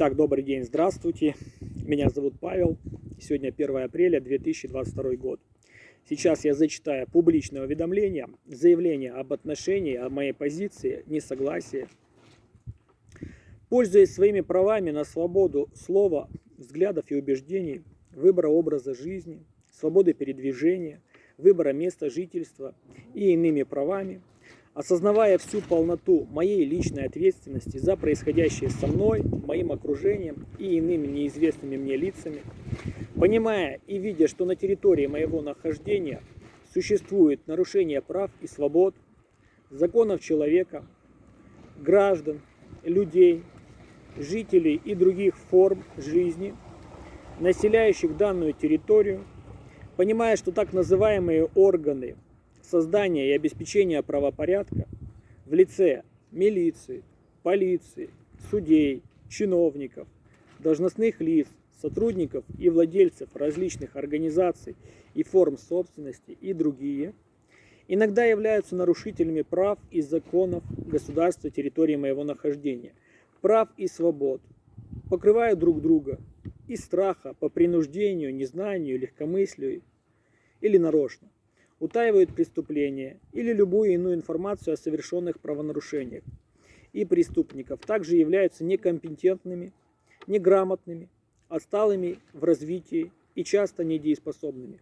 Итак, добрый день, здравствуйте. Меня зовут Павел. Сегодня 1 апреля 2022 год. Сейчас я зачитаю публичное уведомление, заявление об отношении, о моей позиции, несогласии. Пользуясь своими правами на свободу слова, взглядов и убеждений, выбора образа жизни, свободы передвижения, выбора места жительства и иными правами, осознавая всю полноту моей личной ответственности за происходящее со мной, моим окружением и иными неизвестными мне лицами, понимая и видя, что на территории моего нахождения существует нарушение прав и свобод, законов человека, граждан, людей, жителей и других форм жизни, населяющих данную территорию, понимая, что так называемые органы – создания и обеспечения правопорядка в лице милиции, полиции, судей, чиновников, должностных лиц, сотрудников и владельцев различных организаций и форм собственности и другие, иногда являются нарушителями прав и законов государства территории моего нахождения, прав и свобод, покрывают друг друга из страха по принуждению, незнанию, легкомыслию или нарочно утаивают преступления или любую иную информацию о совершенных правонарушениях и преступников, также являются некомпетентными, неграмотными, отсталыми в развитии и часто недееспособными.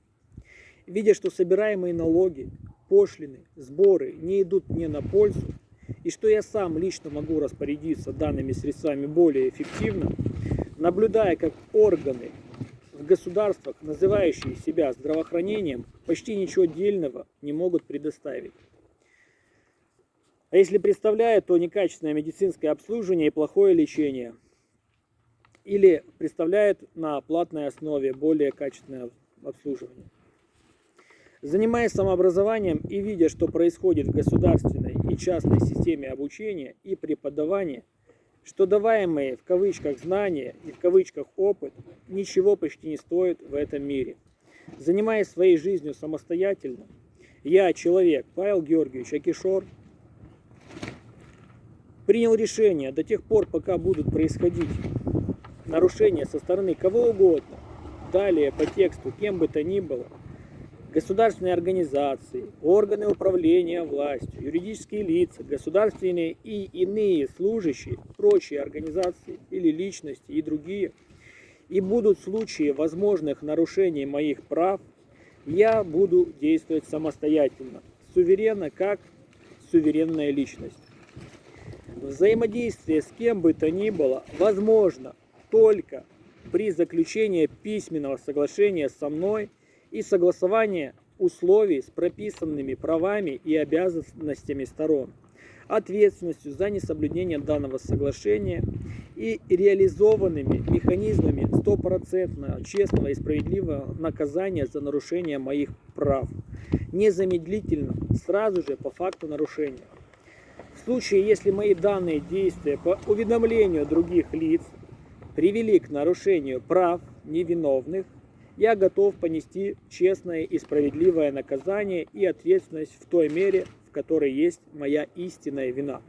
Видя, что собираемые налоги, пошлины, сборы не идут мне на пользу, и что я сам лично могу распорядиться данными средствами более эффективно, наблюдая, как органы государствах, называющие себя здравоохранением, почти ничего дельного не могут предоставить. А если представляют, то некачественное медицинское обслуживание и плохое лечение. Или представляют на платной основе более качественное обслуживание. Занимаясь самообразованием и видя, что происходит в государственной и частной системе обучения и преподавания – что даваемые в кавычках знания и в кавычках опыт ничего почти не стоят в этом мире. Занимаясь своей жизнью самостоятельно, я, человек, Павел Георгиевич Акишор, принял решение до тех пор, пока будут происходить нарушения со стороны кого угодно, далее по тексту, кем бы то ни было – государственные организации, органы управления властью, юридические лица, государственные и иные служащие, прочие организации или личности и другие, и будут случаи возможных нарушений моих прав, я буду действовать самостоятельно, суверенно, как суверенная личность. Взаимодействие с кем бы то ни было возможно только при заключении письменного соглашения со мной – и согласование условий с прописанными правами и обязанностями сторон, ответственностью за несоблюдение данного соглашения и реализованными механизмами стопроцентного честного и справедливого наказания за нарушение моих прав, незамедлительно, сразу же по факту нарушения. В случае, если мои данные действия по уведомлению других лиц привели к нарушению прав невиновных, я готов понести честное и справедливое наказание и ответственность в той мере, в которой есть моя истинная вина.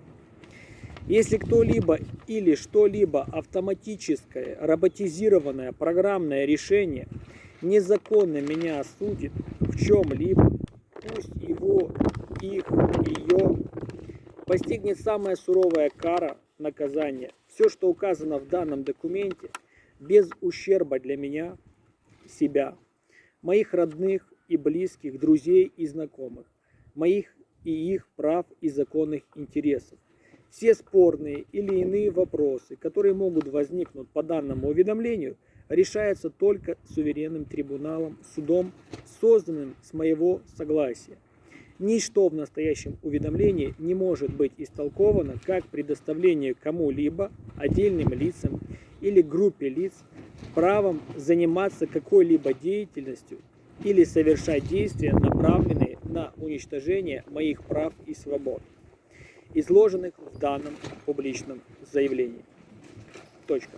Если кто-либо или что-либо автоматическое, роботизированное программное решение незаконно меня осудит в чем-либо, пусть его, их, ее постигнет самая суровая кара наказания. Все, что указано в данном документе, без ущерба для меня – себя, моих родных и близких, друзей и знакомых, моих и их прав и законных интересов. Все спорные или иные вопросы, которые могут возникнуть по данному уведомлению, решаются только суверенным трибуналом, судом, созданным с моего согласия. Ничто в настоящем уведомлении не может быть истолковано как предоставление кому-либо, отдельным лицам или группе лиц правом заниматься какой-либо деятельностью или совершать действия, направленные на уничтожение моих прав и свобод, изложенных в данном публичном заявлении. Точка.